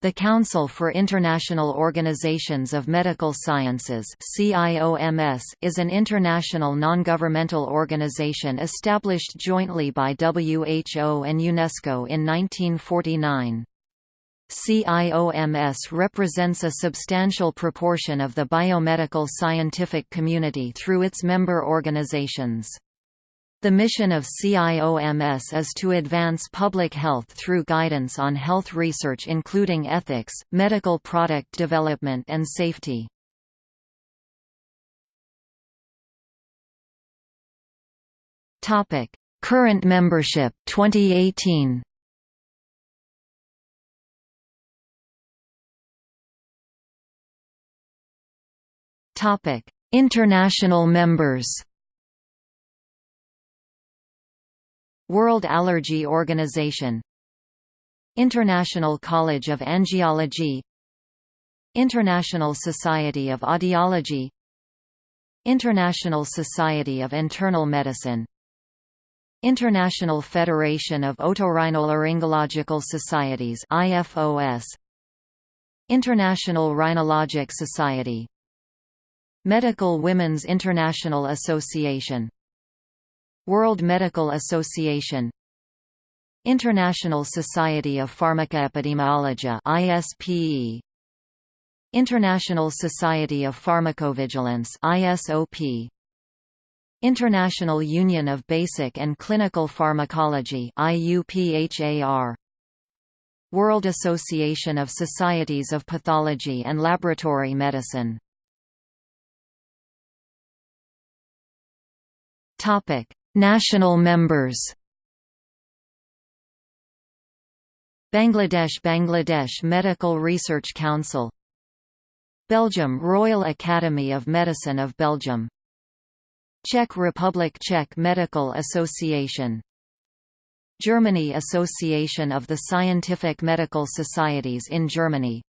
The Council for International Organizations of Medical Sciences is an international non-governmental organization established jointly by WHO and UNESCO in 1949. CIOMS represents a substantial proportion of the biomedical scientific community through its member organizations. The mission of CIOMS is to advance public health through guidance on health research including ethics, medical product development and safety. Current membership 2018 International members World Allergy Organization. International College of Angiology. International Society of Audiology. International Society of Internal Medicine. International Federation of Otorhinolaryngological Societies IFOS International Rhinologic Society. Medical Women's International Association World Medical Association. International Society of Pharmacoepidemiology ISPE International Society of Pharmacovigilance ISOP International Union of Basic and Clinical Pharmacology IUPHAR World Association of Societies of Pathology and Laboratory Medicine. Topic National members. Bangladesh Bangladesh Medical Research Council. Belgium Royal Academy of Medicine of Belgium. Czech Republic Czech Medical Association. Germany Association of the Scientific Medical Societies in Germany.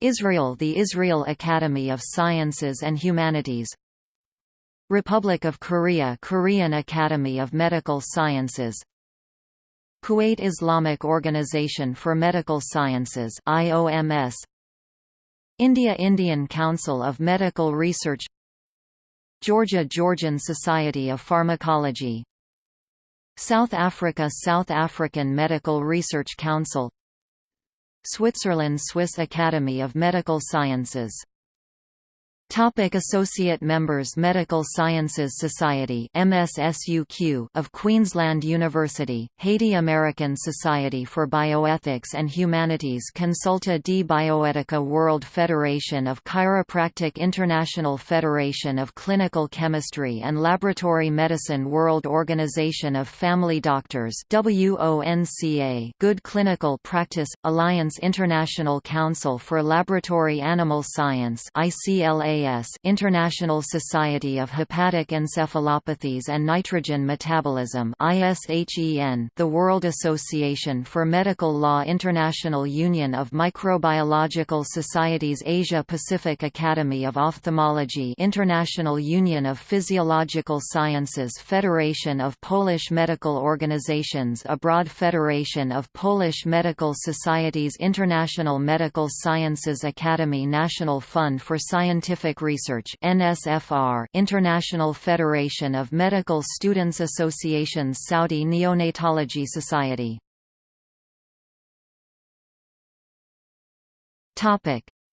Israel The Israel Academy of Sciences and Humanities Republic of Korea Korean Academy of Medical Sciences Kuwait Islamic Organization for Medical Sciences IOMS India Indian Council of Medical Research Georgia Georgian Society of Pharmacology South Africa South African Medical Research Council Switzerland Swiss Academy of Medical Sciences Topic Associate members Medical Sciences Society MSSUQ of Queensland University, Haiti American Society for Bioethics and Humanities Consulta de Bioetica World Federation of Chiropractic International Federation of Clinical Chemistry and Laboratory Medicine World Organization of Family Doctors WONCA Good Clinical Practice, Alliance International Council for Laboratory Animal Science ICLA International Society of Hepatic Encephalopathies and Nitrogen Metabolism ISHEN, the World Association for Medical Law International Union of Microbiological Societies Asia Pacific Academy of Ophthalmology International Union of Physiological Sciences Federation of Polish Medical Organizations Abroad Federation of Polish Medical Societies International Medical Sciences Academy National Fund for Scientific Scientific Research NSFR International Federation of Medical Students Associations Saudi Neonatology Society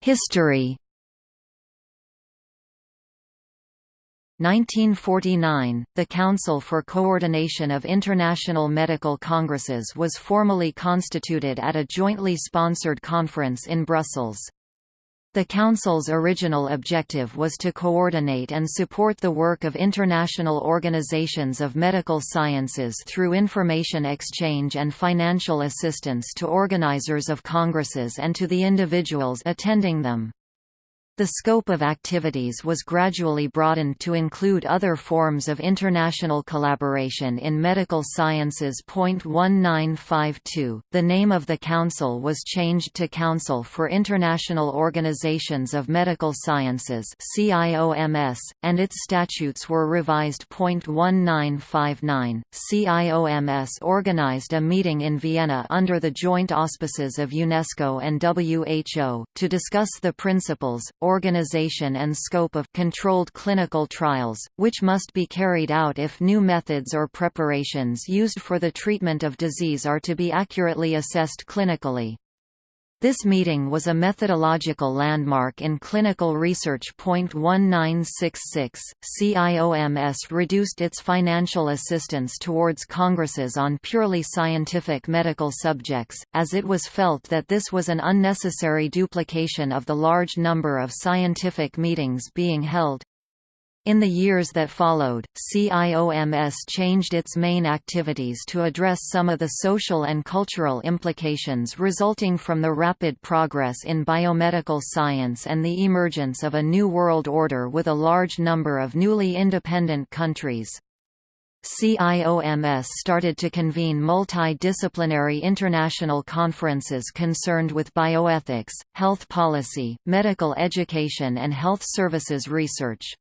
History 1949, the Council for Coordination of International Medical Congresses was formally constituted at a jointly sponsored conference in Brussels. The Council's original objective was to coordinate and support the work of international organizations of medical sciences through information exchange and financial assistance to organizers of congresses and to the individuals attending them. The scope of activities was gradually broadened to include other forms of international collaboration in medical sciences. 1952, the name of the Council was changed to Council for International Organizations of Medical Sciences and its statutes were revised. 1959, CIOMS organized a meeting in Vienna under the joint auspices of UNESCO and WHO to discuss the principles organization and scope of controlled clinical trials, which must be carried out if new methods or preparations used for the treatment of disease are to be accurately assessed clinically. This meeting was a methodological landmark in clinical research. 1966, CIOMS reduced its financial assistance towards congresses on purely scientific medical subjects, as it was felt that this was an unnecessary duplication of the large number of scientific meetings being held. In the years that followed, CIOMS changed its main activities to address some of the social and cultural implications resulting from the rapid progress in biomedical science and the emergence of a new world order with a large number of newly independent countries. CIOMS started to convene multidisciplinary international conferences concerned with bioethics, health policy, medical education and health services research.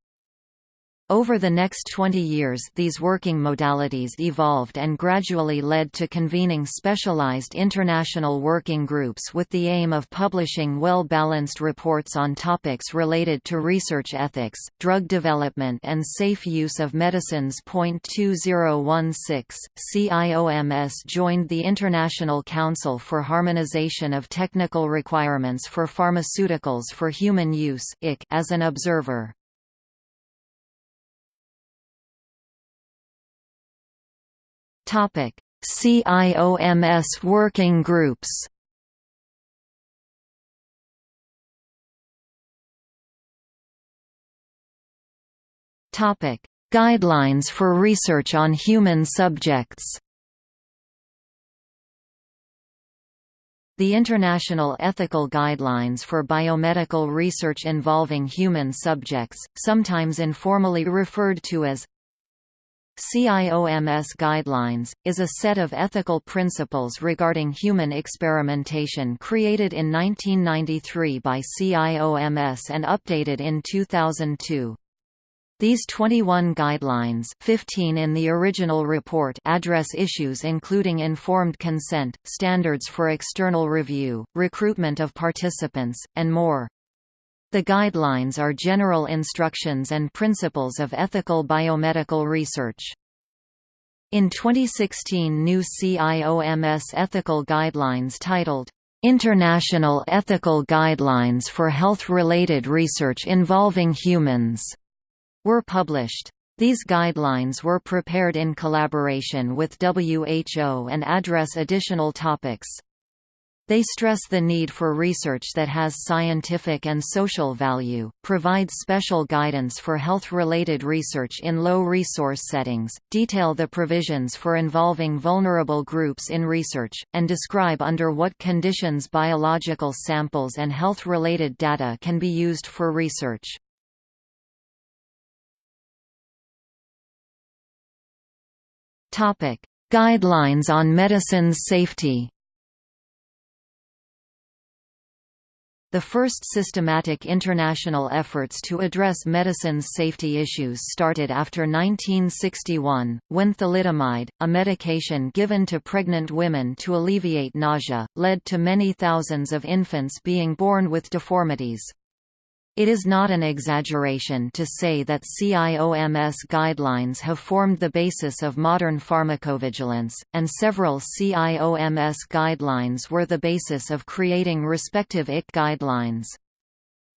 Over the next 20 years these working modalities evolved and gradually led to convening specialized international working groups with the aim of publishing well-balanced reports on topics related to research ethics, drug development and safe use of medicines. 2016, CIOMS joined the International Council for Harmonization of Technical Requirements for Pharmaceuticals for Human Use as an observer. Topic: CIOMS working groups. Topic: Guidelines for research on human subjects. The International Ethical Guidelines for Biomedical Research Involving Human Subjects, sometimes informally referred to as CIOMS Guidelines, is a set of ethical principles regarding human experimentation created in 1993 by CIOMS and updated in 2002. These 21 guidelines 15 in the original report address issues including informed consent, standards for external review, recruitment of participants, and more. The guidelines are general instructions and principles of ethical biomedical research. In 2016 new CIOMS ethical guidelines titled, "'International Ethical Guidelines for Health-Related Research Involving Humans' were published. These guidelines were prepared in collaboration with WHO and address additional topics. They stress the need for research that has scientific and social value, provides special guidance for health-related research in low-resource settings, detail the provisions for involving vulnerable groups in research, and describe under what conditions biological samples and health-related data can be used for research. Guidelines on medicines safety The first systematic international efforts to address medicine's safety issues started after 1961, when thalidomide, a medication given to pregnant women to alleviate nausea, led to many thousands of infants being born with deformities. It is not an exaggeration to say that CIOMS guidelines have formed the basis of modern pharmacovigilance, and several CIOMS guidelines were the basis of creating respective IC guidelines.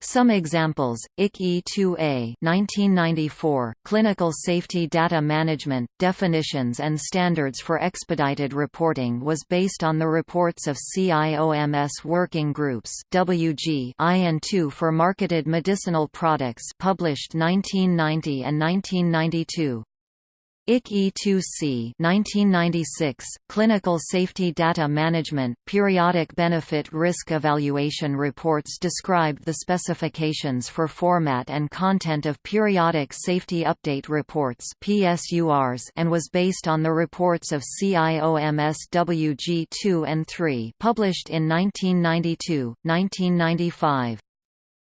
Some examples: IC E2A 1994, Clinical Safety Data Management, Definitions and Standards for Expedited Reporting was based on the reports of CIOMS working groups WG IN2 for marketed medicinal products published 1990 and 1992. IC E2C 1996, Clinical Safety Data Management, Periodic Benefit Risk Evaluation reports described the specifications for format and content of Periodic Safety Update Reports and was based on the reports of CIOMS WG2 and 3 published in 1992, 1995.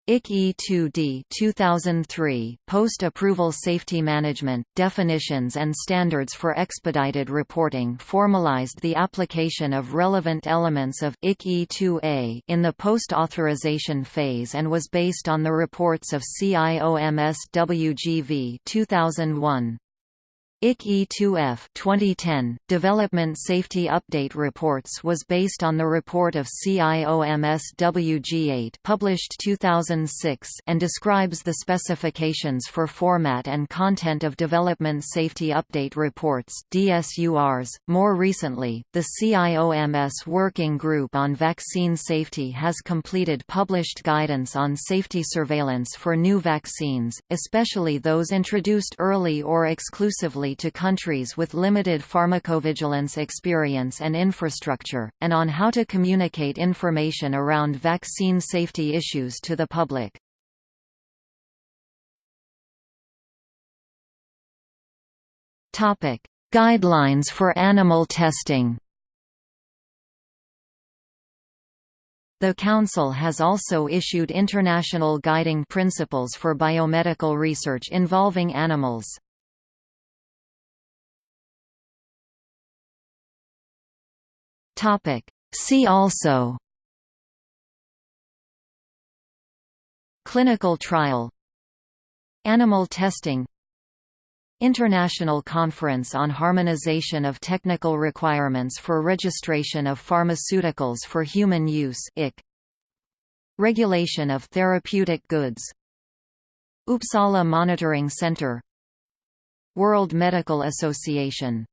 IC E2D 2003, Post-Approval Safety Management, Definitions and Standards for Expedited Reporting formalized the application of relevant elements of IC E2A in the post-authorization phase and was based on the reports of CIOMS WGV 2001. IC E2F 2010, Development Safety Update Reports was based on the report of CIOMS WG8 published 2006 and describes the specifications for format and content of Development Safety Update Reports DSURs. .More recently, the CIOMS Working Group on Vaccine Safety has completed published guidance on safety surveillance for new vaccines, especially those introduced early or exclusively to countries with limited pharmacovigilance experience and infrastructure, and on how to communicate information around vaccine safety issues to the public. Guidelines for animal testing The Council has also issued international guiding principles for biomedical research involving animals. Topic. See also Clinical trial Animal testing International Conference on Harmonization of Technical Requirements for Registration of Pharmaceuticals for Human Use IC. Regulation of Therapeutic Goods Uppsala Monitoring Center World Medical Association